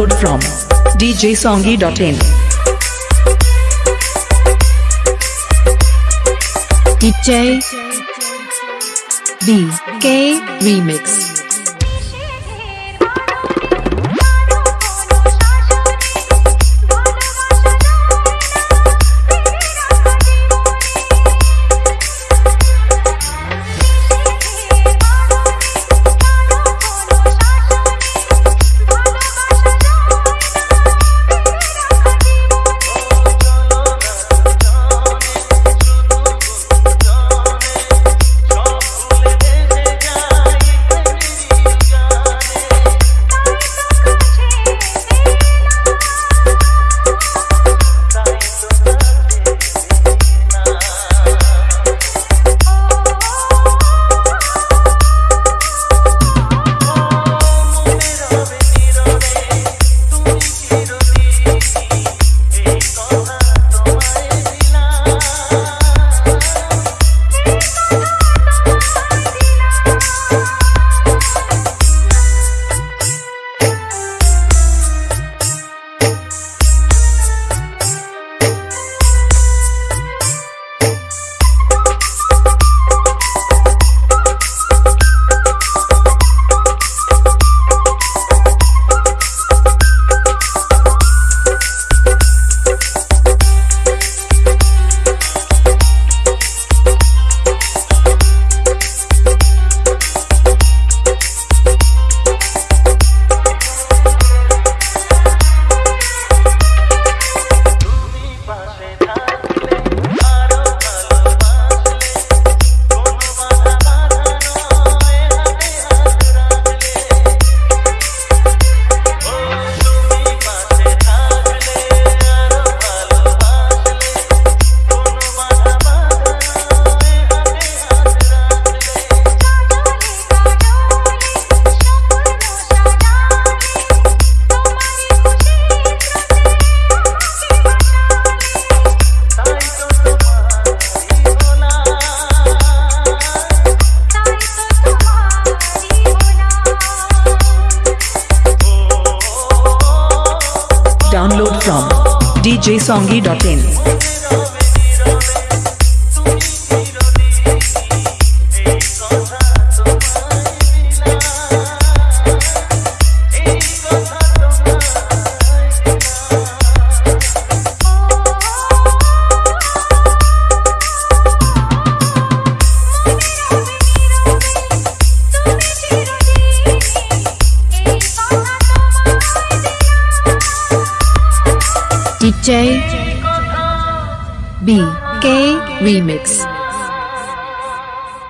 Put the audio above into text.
Download from djsongy.in. DJ B K Remix djsongy.in. DJ B K Remix